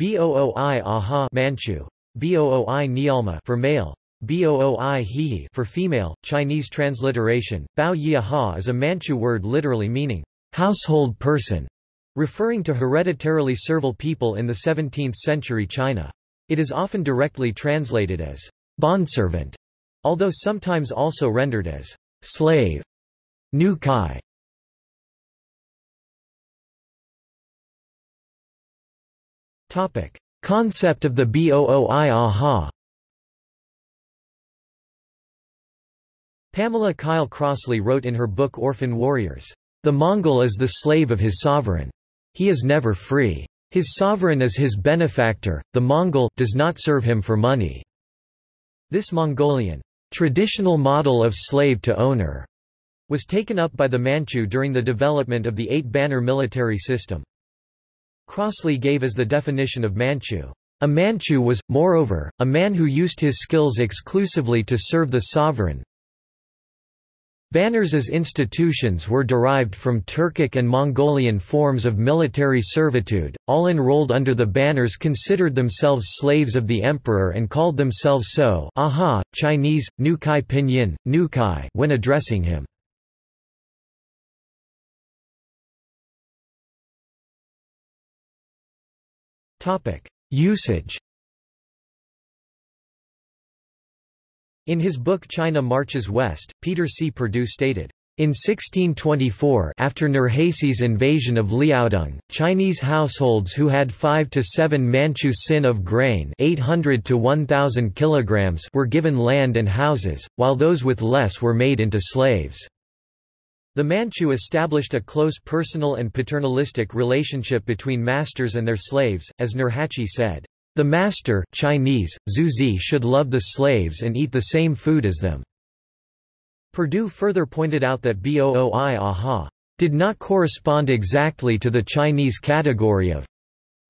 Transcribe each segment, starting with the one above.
Booi aha Manchu, Booi Niyalma for male, Booi hihi for female. Chinese transliteration, Bao Yi aha is a Manchu word literally meaning household person, referring to hereditarily servile people in the 17th century China. It is often directly translated as bondservant, although sometimes also rendered as slave. Nu Topic: Concept of the Booi aha. Pamela Kyle Crossley wrote in her book Orphan Warriors, "The Mongol is the slave of his sovereign. He is never free. His sovereign is his benefactor, the Mongol does not serve him for money." This Mongolian traditional model of slave to owner was taken up by the Manchu during the development of the eight-banner military system. Crossley gave as the definition of Manchu. A Manchu was, moreover, a man who used his skills exclusively to serve the sovereign. Banners as institutions were derived from Turkic and Mongolian forms of military servitude, all enrolled under the banners considered themselves slaves of the emperor and called themselves so aha, Chinese, Nukai Pinyin, Nu Kai when addressing him. Usage In his book China Marches West, Peter C. Perdue stated, in 1624 after Nurhaci's invasion of Liaodong, Chinese households who had 5 to 7 Manchu sin of grain 800 to 1000 kilograms were given land and houses, while those with less were made into slaves. The Manchu established a close personal and paternalistic relationship between masters and their slaves, as Nurhaci said, "...the master Chinese, Zuzi should love the slaves and eat the same food as them." Perdue further pointed out that Booi aha did not correspond exactly to the Chinese category of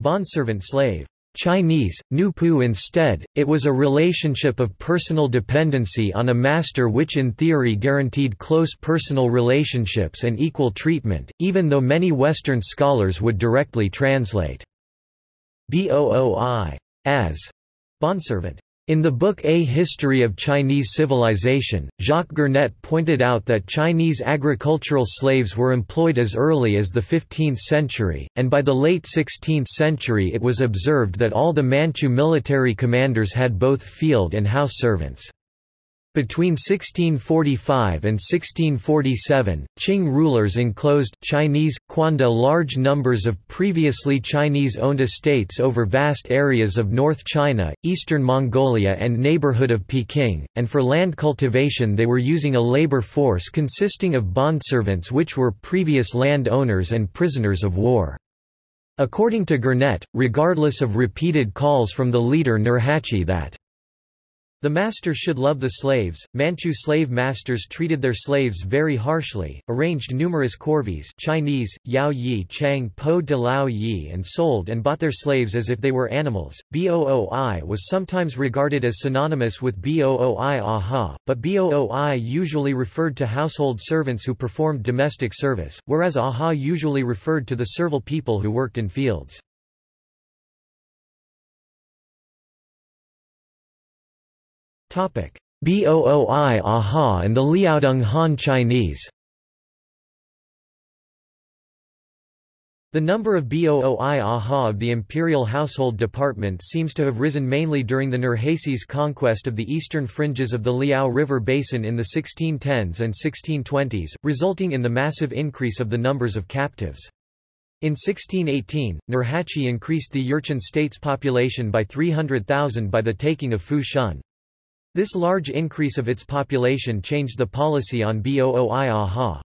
bondservant-slave. Chinese, Nupu instead, it was a relationship of personal dependency on a master which in theory guaranteed close personal relationships and equal treatment, even though many Western scholars would directly translate. Booi as. Bondservant. In the book A History of Chinese Civilization, Jacques Gernet pointed out that Chinese agricultural slaves were employed as early as the 15th century, and by the late 16th century it was observed that all the Manchu military commanders had both field and house servants. Between 1645 and 1647, Qing rulers enclosed Chinese, Quanda large numbers of previously Chinese-owned estates over vast areas of North China, eastern Mongolia and neighborhood of Peking, and for land cultivation they were using a labor force consisting of bondservants which were previous land owners and prisoners of war. According to Gernet, regardless of repeated calls from the leader Nurhaci that the master should love the slaves. Manchu slave masters treated their slaves very harshly, arranged numerous corvées Chinese, Yao Yi Chang Po de Lao Yi and sold and bought their slaves as if they were animals. Booi was sometimes regarded as synonymous with Booi aha, but Booi usually referred to household servants who performed domestic service, whereas aha usually referred to the servile people who worked in fields. Booi Aha and the Liaodong Han Chinese The number of Booi Aha of the imperial household department seems to have risen mainly during the Nurhaci's conquest of the eastern fringes of the Liao River basin in the 1610s and 1620s, resulting in the massive increase of the numbers of captives. In 1618, Nurhaci increased the Jurchen state's population by 300,000 by the taking of Fu Shun. This large increase of its population changed the policy on Booi Aha.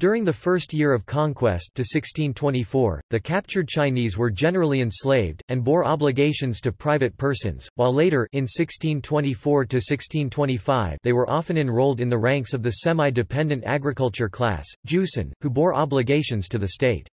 During the first year of conquest to 1624, the captured Chinese were generally enslaved, and bore obligations to private persons, while later in 1624 to 1625 they were often enrolled in the ranks of the semi-dependent agriculture class, Jusin, who bore obligations to the state.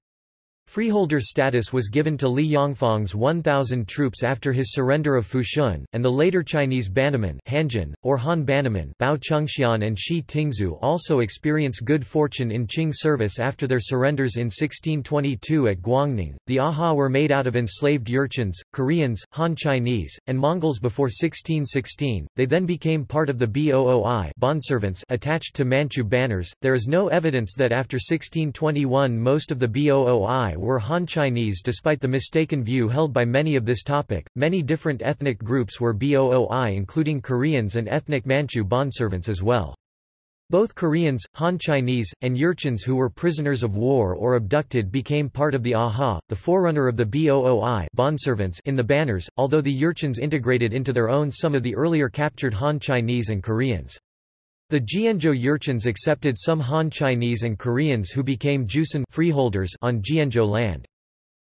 Freeholder status was given to Li Yongfang's 1,000 troops after his surrender of Fushun, and the later Chinese Bannerman Hanjun, or Han Bannerman Bao Chengxian and Shi Tingzu also experienced good fortune in Qing service after their surrenders in 1622 at Guangning. The Aha were made out of enslaved Jurchens, Koreans, Han Chinese, and Mongols before 1616, they then became part of the Booi bondservants attached to Manchu banners. There is no evidence that after 1621 most of the Booi were Han Chinese despite the mistaken view held by many of this topic. Many different ethnic groups were Booi including Koreans and ethnic Manchu bondservants as well. Both Koreans, Han Chinese, and Jurchens who were prisoners of war or abducted became part of the AHA, the forerunner of the BOOI bondservants in the banners, although the Jurchens integrated into their own some of the earlier captured Han Chinese and Koreans. The Jianzhou Jurchens accepted some Han Chinese and Koreans who became Jusan freeholders on Jianzhou land.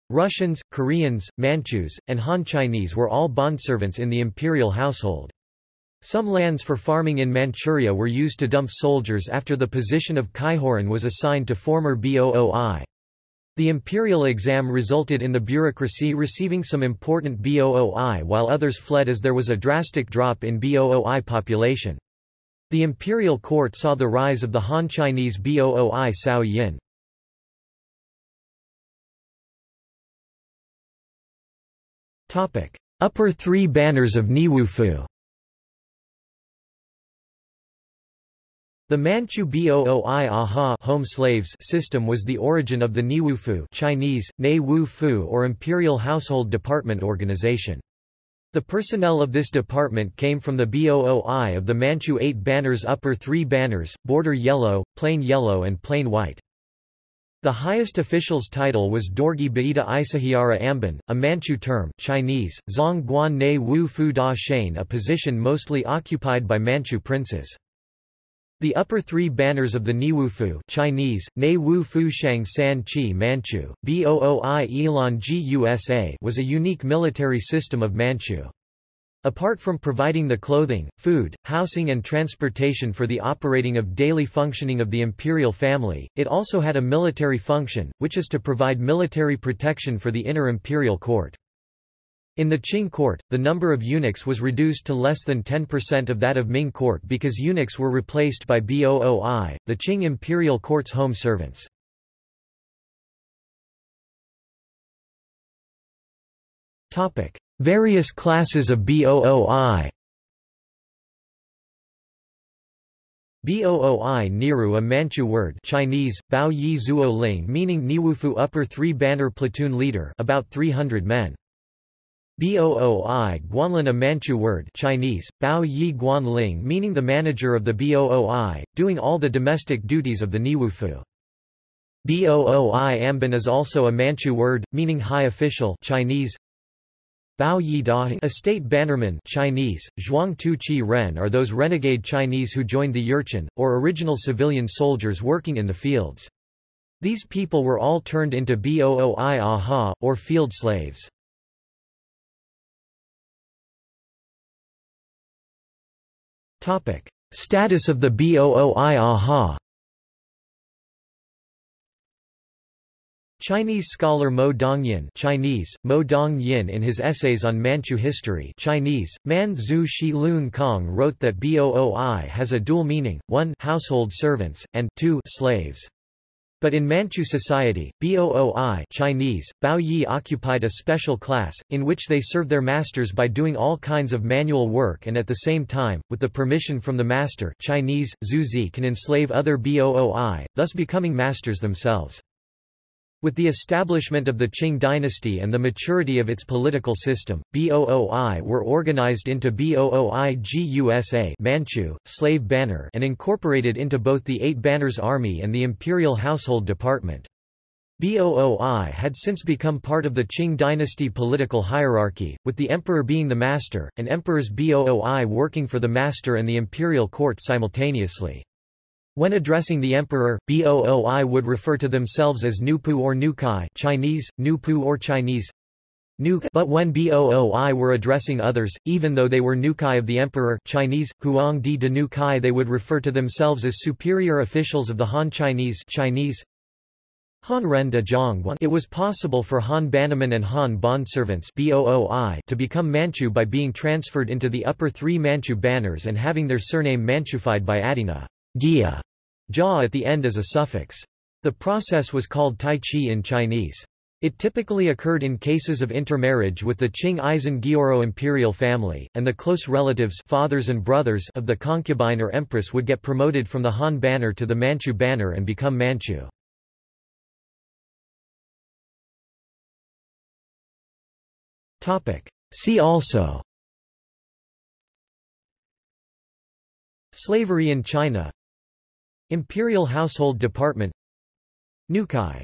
Russians, Koreans, Manchus, and Han Chinese were all bondservants in the imperial household. Some lands for farming in Manchuria were used to dump soldiers after the position of Kaihoran was assigned to former BOOI. The imperial exam resulted in the bureaucracy receiving some important BOOI while others fled as there was a drastic drop in BOOI population. The imperial court saw the rise of the Han Chinese BOOI Cao Yin. Upper three banners of Neiwufu The Manchu Booi Aha home slaves system was the origin of the Neiwufu Chinese, Ne Wu Fu or Imperial Household Department organization. The personnel of this department came from the BOOI of the Manchu eight banners upper three banners, border yellow, plain yellow and plain white. The highest official's title was Dorgi Baita Isahiara Amban, a Manchu term Chinese, Zong Guan Ne Wu Fu Da Shane a position mostly occupied by Manchu princes. The upper three banners of the Neiwufu Chinese, Ne Wu Fu Shang San Chi Manchu, Booi Ilan Gusa was a unique military system of Manchu. Apart from providing the clothing, food, housing and transportation for the operating of daily functioning of the imperial family, it also had a military function, which is to provide military protection for the inner imperial court. In the Qing court, the number of eunuchs was reduced to less than 10% of that of Ming court because eunuchs were replaced by Booi, the Qing imperial court's home servants. Various classes of Booi Booi Niru a Manchu word Chinese, Bao Yi Zuo Ling meaning Neiwufu upper three banner platoon leader about 300 men. Booi Guanlin a Manchu word Chinese, Bao Yi Guan Ling meaning the manager of the Booi, doing all the domestic duties of the Neiwufu. Booi Amban is also a Manchu word, meaning high official Chinese. Bao Yi Da a state bannerman Chinese, Zhuang Tu Chi Ren are those renegade Chinese who joined the Jurchen, or original civilian soldiers working in the fields. These people were all turned into Booi Aha, or field slaves. Topic: Status of the Booi Aha. Chinese scholar Mo Dongyin Chinese, Mo Dong Yin in his essays on Manchu history Chinese, Man Zhu Shi Lun Kong wrote that Booi has a dual meaning, 1 household servants, and 2 slaves. But in Manchu society, Booi Chinese, Bao Yi occupied a special class, in which they serve their masters by doing all kinds of manual work and at the same time, with the permission from the master Chinese, Zuzi can enslave other Booi, thus becoming masters themselves. With the establishment of the Qing dynasty and the maturity of its political system, Booi were organized into Booi Gusa Manchu, slave banner and incorporated into both the Eight Banners Army and the Imperial Household Department. Booi had since become part of the Qing dynasty political hierarchy, with the emperor being the master, and emperors Booi working for the master and the imperial court simultaneously. When addressing the emperor, Booi would refer to themselves as Nupu or Nukai Chinese, Nupu or Chinese but when Booi were addressing others, even though they were Nukai of the emperor Chinese, Huang di de Nukai they would refer to themselves as superior officials of the Han Chinese Chinese. Han Ren de Zhongguan It was possible for Han Bannerman and Han bondservants to become Manchu by being transferred into the upper three Manchu banners and having their surname Manchufied by adding a gia jia at the end as a suffix. The process was called Tai Chi in Chinese. It typically occurred in cases of intermarriage with the Qing Aisin Gioro imperial family, and the close relatives fathers and brothers of the concubine or empress would get promoted from the Han banner to the Manchu banner and become Manchu. See also Slavery in China Imperial Household Department Nukai